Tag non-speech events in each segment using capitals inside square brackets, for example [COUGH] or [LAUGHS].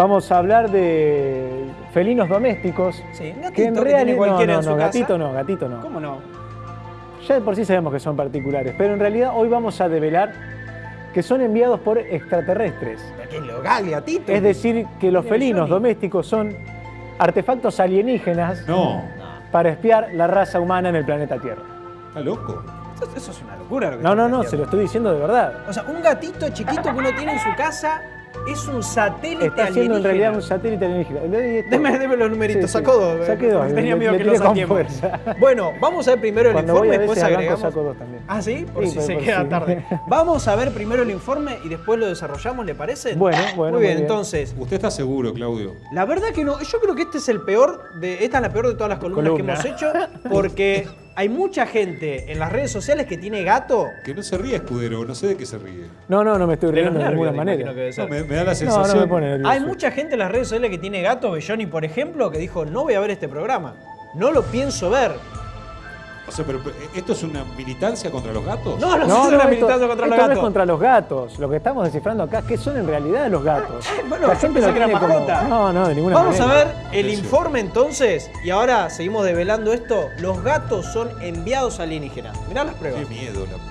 Vamos a hablar de felinos domésticos. Sí, un que gatito en que realidad tiene cualquiera no, en no, su no, casa. gatito no, gatito no. ¿Cómo no? Ya de por sí sabemos que son particulares, pero en realidad hoy vamos a develar que son enviados por extraterrestres. ¿Qué local, gatito? Es decir, que los felinos domésticos son artefactos alienígenas No, para espiar la raza humana en el planeta Tierra. está loco. Eso, eso es una locura. Lo que No, no, no, se lo estoy diciendo de verdad. O sea, un gatito chiquito que uno tiene en su casa es un satélite Está siendo en alienígena. realidad un satélite alienígena. Le doy esto. Deme, deme los numeritos, Sí, sí. sacó dos. Saqué eh, dos, Tenía le- miedo le que lo con saquemos. fuerza. [LAUGHS] Bueno, vamos a ver primero el Cuando informe, a después agregamos. saco dos también. Ah, sí, por Sí, si por- se por queda tarde. [LAUGHS] Vamos a ver primero el informe y después lo desarrollamos, ¿le parece? Bueno, bueno, Muy muy bien, bien. entonces, ¿Usted está seguro, Claudio? la verdad que no, yo creo que este es el peor de esta es la peor de todas las columnas Columna. que hemos hecho porque [LAUGHS] hay mucha gente en las redes sociales que tiene gato. Que no se ríe, escudero, no sé de qué se ríe. No, no, no me estoy riendo de nervios, ninguna me manera. No, me, me da la No, sensación. no me pone nervioso. Hay mucha gente en las redes sociales que tiene gato, Belloni por ejemplo, que dijo, no voy a ver este programa. No lo pienso ver. O sea, pero ¿esto es una militancia contra los gatos? No, no, No, es no, una esto, militancia contra esto los no es gatos. contra los gatos. Lo que estamos descifrando acá, ¿qué son en realidad los gatos? bueno, La gente pensé que era como-. No, no, de ninguna Vamos a manera. ver el informe entonces y ahora seguimos develando esto. Los gatos son enviados alienígenas. Mirá las pruebas. Qué miedo, la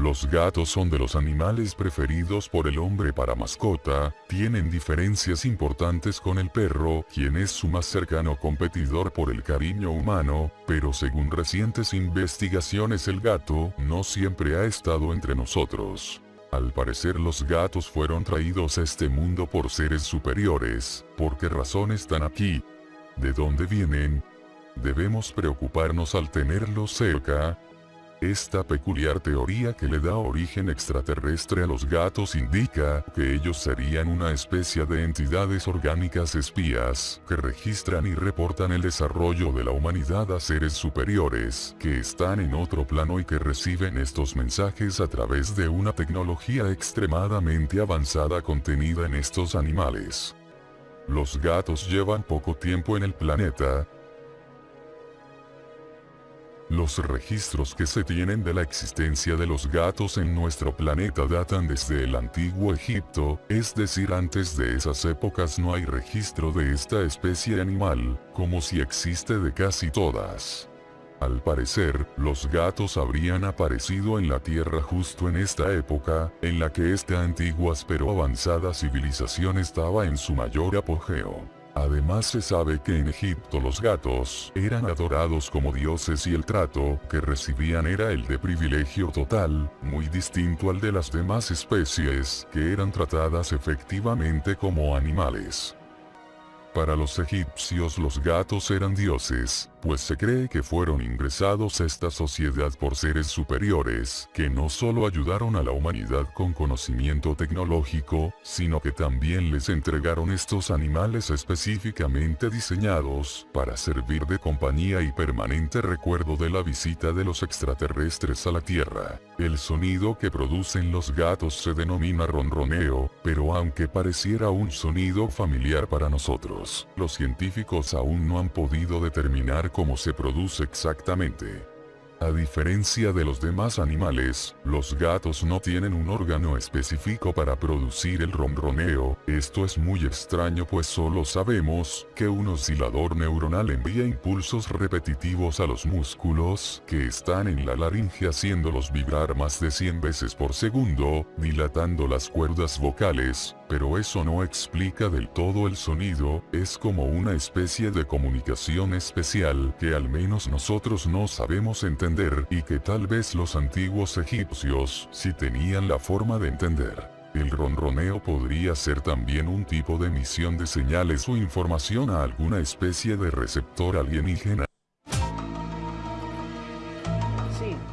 Los gatos son de los animales preferidos por el hombre para mascota, tienen diferencias importantes con el perro, quien es su más cercano competidor por el cariño humano, pero según recientes investigaciones el gato no siempre ha estado entre nosotros. Al parecer los gatos fueron traídos a este mundo por seres superiores, ¿por qué razón están aquí? ¿De dónde vienen? ¿Debemos preocuparnos al tenerlos cerca? Esta peculiar teoría que le da origen extraterrestre a los gatos indica que ellos serían una especie de entidades orgánicas espías que registran y reportan el desarrollo de la humanidad a seres superiores que están en otro plano y que reciben estos mensajes a través de una tecnología extremadamente avanzada contenida en estos animales. Los gatos llevan poco tiempo en el planeta, los registros que se tienen de la existencia de los gatos en nuestro planeta datan desde el antiguo Egipto, es decir antes de esas épocas no hay registro de esta especie animal, como si existe de casi todas. Al parecer, los gatos habrían aparecido en la Tierra justo en esta época, en la que esta antigua pero avanzada civilización estaba en su mayor apogeo. Además se sabe que en Egipto los gatos eran adorados como dioses y el trato que recibían era el de privilegio total, muy distinto al de las demás especies que eran tratadas efectivamente como animales. Para los egipcios los gatos eran dioses, pues se cree que fueron ingresados a esta sociedad por seres superiores, que no solo ayudaron a la humanidad con conocimiento tecnológico, sino que también les entregaron estos animales específicamente diseñados para servir de compañía y permanente recuerdo de la visita de los extraterrestres a la Tierra. El sonido que producen los gatos se denomina ronroneo, pero aunque pareciera un sonido familiar para nosotros, los científicos aún no han podido determinar cómo se produce exactamente. A diferencia de los demás animales, los gatos no tienen un órgano específico para producir el ronroneo, esto es muy extraño pues solo sabemos que un oscilador neuronal envía impulsos repetitivos a los músculos que están en la laringe haciéndolos vibrar más de 100 veces por segundo, dilatando las cuerdas vocales, pero eso no explica del todo el sonido, es como una especie de comunicación especial que al menos nosotros no sabemos entender y que tal vez los antiguos egipcios sí tenían la forma de entender. El ronroneo podría ser también un tipo de emisión de señales o información a alguna especie de receptor alienígena.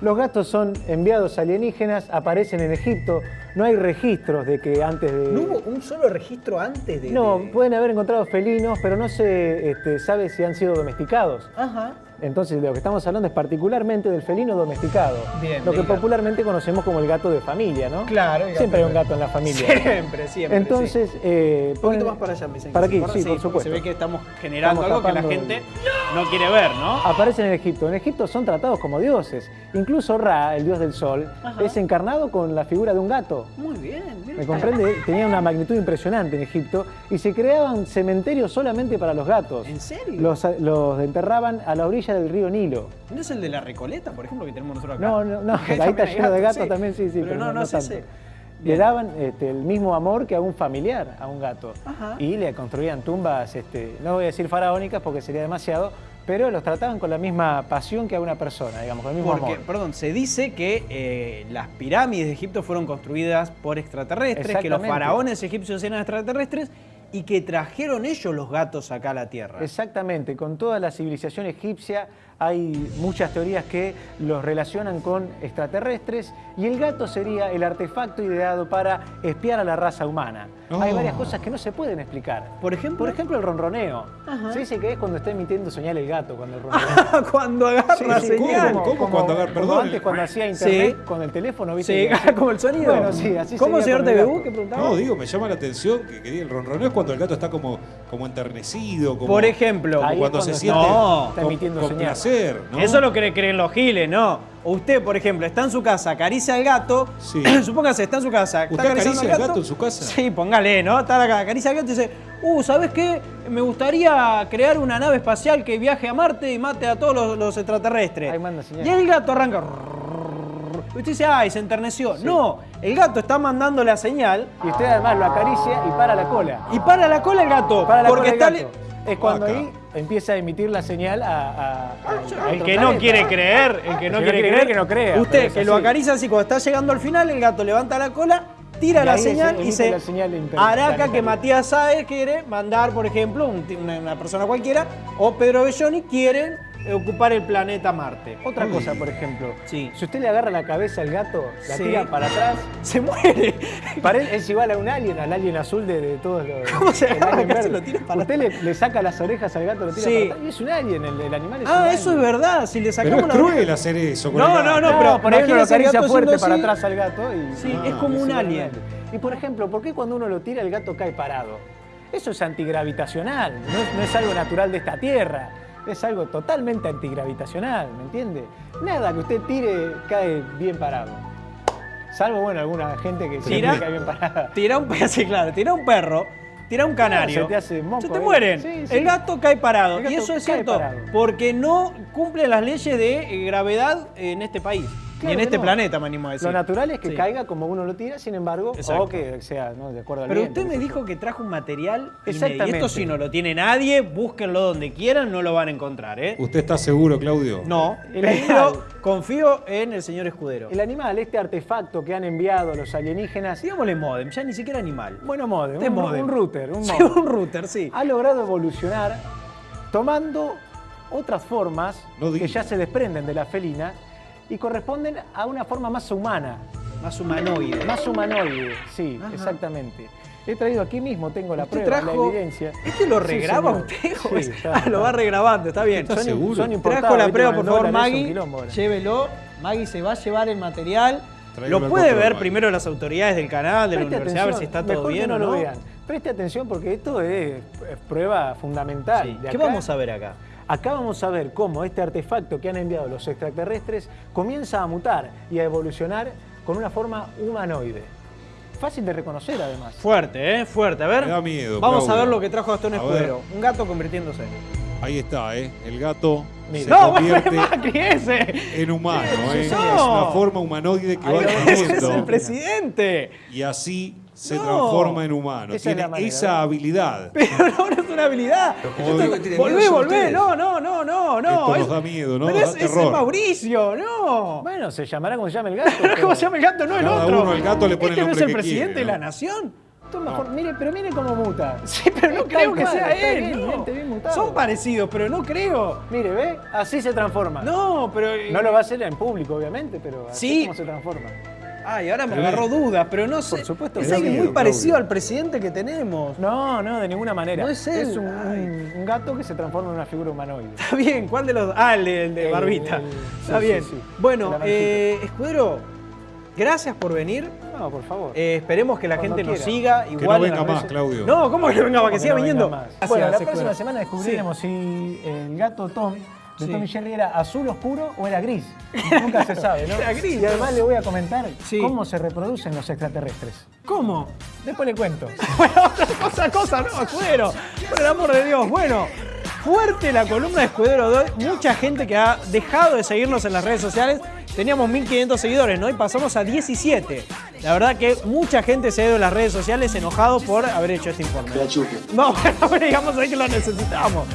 Los gatos son enviados alienígenas, aparecen en Egipto. No hay registros de que antes de. ¿No hubo un solo registro antes de.? No, de- pueden haber encontrado felinos, pero no se este, sabe si han sido domesticados. Ajá. Entonces, de lo que estamos hablando es particularmente del felino domesticado. Bien, lo que gato. popularmente conocemos como el gato de familia, ¿no? Claro, el Siempre hay gato un gato en la familia. Siempre, siempre. Entonces, eh, Un poquito más para allá, me dicen. Para que aquí, se sí, por supuesto. Se ve que estamos generando Estamos algo que la gente no quiere ver, ¿no? Aparecen en Egipto. En Egipto son tratados como dioses. Incluso Ra, el dios del sol, Ajá. es encarnado con la figura de un gato. Muy bien. mira. ¿Me comprende? Tenía una magnitud impresionante en Egipto y se creaban cementerios solamente para los gatos. ¿En serio? Los, los enterraban a la orilla del río Nilo. ¿No es el de la Recoleta, por ejemplo, que tenemos nosotros acá? No, no, no, ahí está lleno de gatos, también, sí, sí, Pero, no, no, es tanto. ese. Le daban este, el mismo amor que a un familiar, a un gato. Ajá. Y le construían tumbas, este, no voy a decir faraónicas porque sería demasiado, pero los trataban con la misma pasión que a una persona, digamos, con el mismo Porque, amor. perdón, se dice que eh, las pirámides de Egipto fueron construidas por extraterrestres, que los faraones egipcios eran extraterrestres y que trajeron ellos los gatos acá a la Tierra. Exactamente, con toda la civilización egipcia hay muchas teorías que los relacionan con extraterrestres y el gato sería el artefacto ideado para espiar a la raza humana. Hay Oh. varias cosas que no se pueden explicar. Por ejemplo, Por ejemplo, el ronroneo. Ajá. Se dice que es cuando está emitiendo señal el gato, cuando el [LAUGHS] ronronea. cuando agarra Sí, sí, señal. ¿Cómo? ¿Cómo cuando agarra- como perdón, antes el- cuando hacía internet Sí. con el teléfono, ¿viste? Sí, Que [LAUGHS] como el sonido. Bueno, sí, así ¿Cómo, sería señor TVU? ¿Qué preguntaba? No, digo, me llama la atención que, que el ronroneo es cuando el gato está como, como enternecido, como, Por ejemplo, como cuando se siente No. está emitiendo con señal. placer, ¿no? Eso es lo que creen los giles, ¿no? O usted, por ejemplo, está en su casa, acaricia al gato. Sí. [CLEARS THROAT] Supóngase, está en su casa. ¿Usted está acaricia al gato en su casa? Sí, póngale, ¿no? Está acá, acaricia al gato y dice, uh, ¿sabes qué? Me gustaría crear una nave espacial que viaje a Marte y mate a todos los, los extraterrestres. Ahí manda señal. Y el gato arranca. Y usted dice, ay, se enterneció. No, el gato está mandando la señal Y usted además lo acaricia y para la cola. y para la cola el gato. Para la porque cola está. del gato. Es cuando Vaca. ahí empieza a emitir la señal a, a- a- a El que no quiere creer, el que no El quiere creer, que no crea, Usted que lo acaricia así, cuando está llegando al final, el gato levanta la cola, tira Y la señal se y se. la señal Araca que. Matías Sáez quiere mandar, por ejemplo, un una, una persona cualquiera, o Pedro Belloni quieren ocupar el planeta Marte. Otra Uy. cosa, por ejemplo, Sí. si usted le agarra la cabeza al gato, la Sí. tira para atrás, [LAUGHS] Se muere. para él es igual a un alien, al alien azul de, de todos los. ¿Cómo se el agarra lo tira para Usted le, le saca las orejas al gato, lo tira Sí. para atrás y es un alien, el, el animal es un Ah, alien. eso es verdad. Si le Pero sacamos es la cruel oreja- hacer eso. No, no, No, pero por ahí uno lo acaricia fuerte para así. atrás al gato y. Sí, Ah, es como es un alien. Y por ejemplo, ¿por qué cuando uno lo tira el gato cae parado? Eso es antigravitacional, no es, no es algo natural de esta tierra, es algo totalmente antigravitacional, ¿me entiende? Nada que usted tire cae bien parado. Salvo, bueno, alguna gente que Tira- cae bien parada. Tira un perro, sí, claro, tira un perro, tira un canario. se te hace moco Se te ahí. mueren. Sí, sí. El gato cae parado. Gato y eso es cierto. parado. Porque no cumple las leyes de eh, gravedad en este país. Claro y en este no. planeta, me animo a decir. Lo natural es que Sí. caiga como uno lo tira, sin embargo, Exacto. o que sea ¿no? de acuerdo al Pero viento, usted me dijo que trajo un material inédito. Y Exactamente. esto si no lo tiene nadie, búsquenlo donde quieran, no lo van a encontrar, ¿eh? ¿Usted está seguro, Claudio? No, El pero animal. confío en el señor Escudero. El animal, este artefacto que han enviado los alienígenas, Digámosle modem, ya ni siquiera animal. bueno, modem, Este un, modem. un router, un Sí, modem. un router, sí. ha logrado evolucionar tomando otras formas No que ya se desprenden de la felina y corresponden a una forma más humana, Más humanoide. más humanoide, sí, Ajá. exactamente. He traído aquí mismo, tengo la prueba, trajo- la evidencia. ¿Este lo regraba usted? Sí, está- ah, lo va regrabando, está bien. ¿Está Son, seguro? son Trajo la prueba, por favor, Maggie. Llévelo. Maggie se va a llevar el material. Lo puede ver Maggie. primero las autoridades del canal, de la universidad, a ver si está todo mejor que bien no o lo no. vean. Preste atención porque esto es, es prueba fundamental. Sí. De ¿Qué acá- vamos a ver acá? Acá vamos a ver cómo este artefacto que han enviado los extraterrestres comienza a mutar y a evolucionar con una forma humanoide. Fácil de reconocer además. Fuerte, ¿eh? Fuerte. A ver. Me da miedo, Vamos a ver lo que trajo Gastón Escudero. Un gato convirtiéndose. Ahí está, ¿eh? El gato Mira. se ¡No, [LAUGHS] convierte Macri ese! en humano, ¿eh? Es una forma humanoide que Ahí va. ¡Ese es el creciendo presidente! y así se No. transforma en humano. Esa es Tiene esa habilidad. [LAUGHS] Pero no, no es una habilidad. como tiene Volvé, volvé. No, no, no, no, no. Esto Es- nos da miedo, ¿no? Pero es, es el. Mauricio, no. Bueno, se llamará como se llama el gato. [LAUGHS] ¿Cómo pero- se llama el gato? No el Cada otro. uno al gato le pone el ¿Este no es el que presidente quiere, de la nación? Esto mejor, mire, pero mire cómo muta. [LAUGHS] Sí, pero no creo que sea él. bien, no. está bien mutado. Son parecidos, pero no creo. Mire, ¿ve? Así se transforma. No, pero. No lo va a hacer en público, obviamente, pero así Sí. es como se transforma. Ay, ahora me agarró dudas, pero no sé. Por supuesto es que alguien muy parecido al presidente que tenemos. No, no, de ninguna manera. No es él. Es un, un- un gato que se transforma en una figura humanoide. [LAUGHS] Está bien, ¿cuál de los dos? Ah, el de, el de El- Barbita. el- Está sí, bien. sí, sí. Bueno, eh, Escudero, gracias por venir. No, por favor. Eh, esperemos que la Cuando gente nos quiera. siga. Que Igual no en venga más, Claudio. No, ¿cómo que no venga más? Que Que siga no viniendo. más. Bueno, la próxima semana descubriremos si el gato Tom de Sí. Tom y Jerry era azul oscuro o era gris. Nunca se sabe, ¿no? [LAUGHS] Era gris, Y además le voy a comentar Sí. cómo se reproducen los extraterrestres. ¿Cómo? Después le cuento. [LAUGHS] Bueno, otra cosa, cosa, no, Escudero. Por el amor de Dios. Bueno, fuerte la columna de Escudero de hoy. Mucha gente que ha dejado de seguirnos en las redes sociales. Teníamos 1500 seguidores, ¿no? Y pasamos a 17. La verdad que mucha gente se ha ido en las redes sociales enojado por haber hecho este informe. No, [LAUGHS] bueno, pero digamos ahí que lo necesitamos.